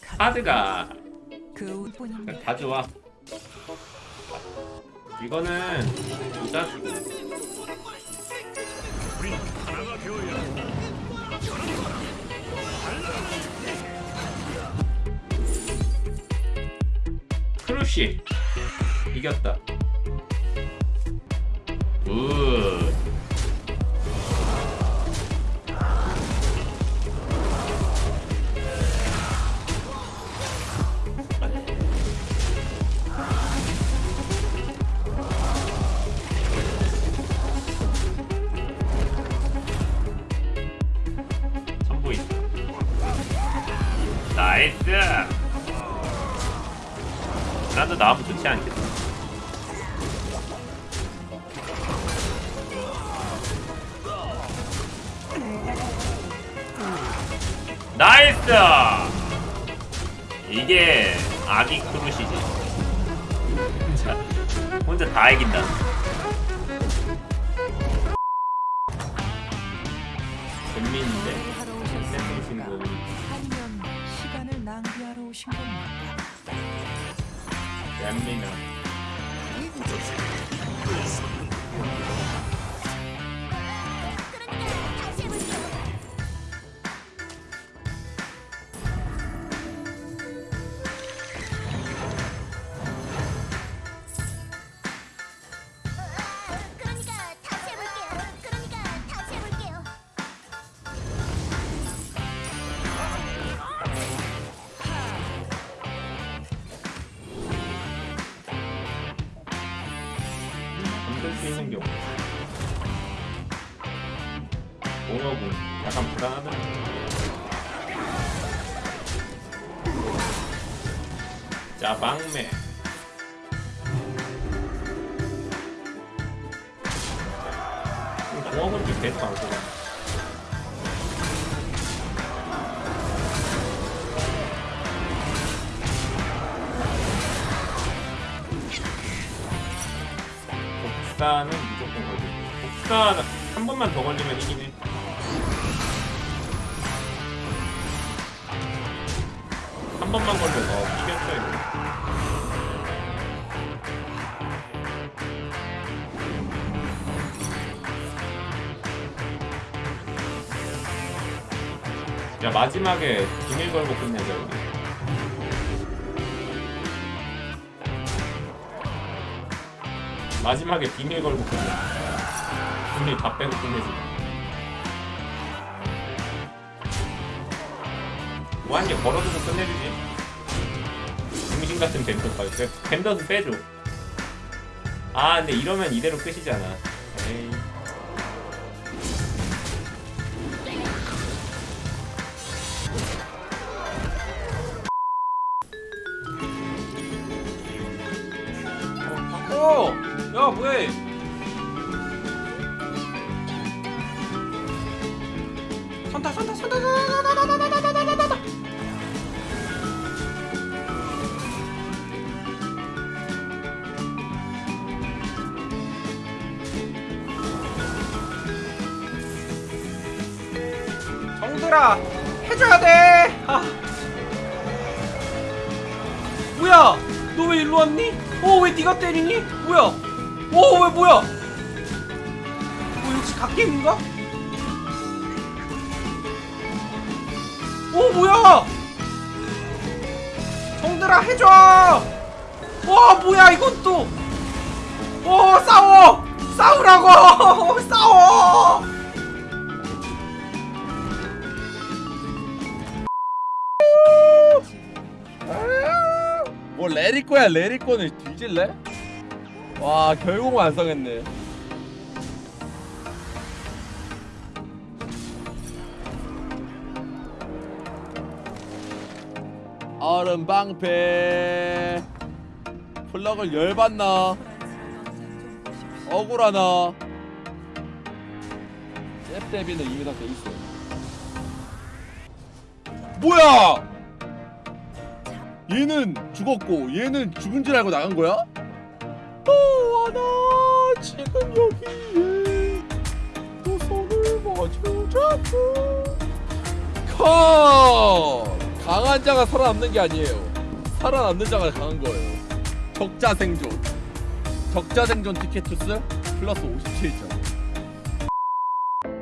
카드가 그. 다 좋아. 이거는 부자주고 크루시 이겼다. 굿. 나이스. 나도 나오면 좋지 않겠어. 나이스. 이게 아기 크루시지. 자, 혼자 다 이긴다. 신경입니다. 얌미나. 건들 수 있는 경우. 공업은 약간 불안하다. 자, 막매. 공업은 좀 계속 안 쓰고. 복사는 무조건 걸리고. 복사 한 번만 더 걸리면 이기네. 한 번만 걸려서 이겼어요 이거. 야 마지막에 비밀 걸고 끝내자 우리 마지막에 비밀 걸고 끝내. 비밀 다 빼고 끝내지. 뭐한개 걸어두고 끝내주지. 중심 같은 밴더까지. 그래, 밴더도 빼줘. 아, 근데 이러면 이대로 끝이잖아. 에이. 어! 야 뭐해 산타 산타 산타 산타 정들아 해줘야 돼 아. 뭐야 너 왜 일로 왔니? 어왜 네가 때리니? 뭐야 어왜 뭐야? 뭐 역시 갓게임인가? 어 뭐야? 정들아 해줘! 와 뭐야 이건 또? 어 싸워! 싸우라고! 싸워! 뭐 레리코야 레리코는 뒤질래? 와 결국 완성했네. 얼음 방패. 플럭을 열받나? 억울하나? 잽데비는 이미 다 돼있어. 뭐야! 얘는 죽었고 얘는 죽은 줄 알고 나간 거야? 너와 나 지금 여기에 또 손을 마주 잡고 컷! 강한 강한 자가 살아남는 게 아니에요. 살아남는 자가 강한 거예요. 적자 생존. 적자 생존 티켓 투스 플러스 57점.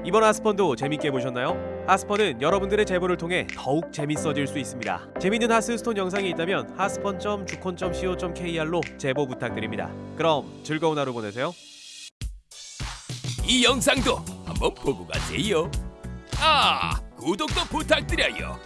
이번 하스펀도 재밌게 보셨나요? 하스펀은 여러분들의 제보를 통해 더욱 재밌어질 수 있습니다. 재밌는 하스스톤 영상이 있다면 하스펀.주콘.co.kr로 제보 부탁드립니다. 그럼 즐거운 하루 보내세요. 이 영상도 한번 보고 가세요. 아, 구독도 부탁드려요.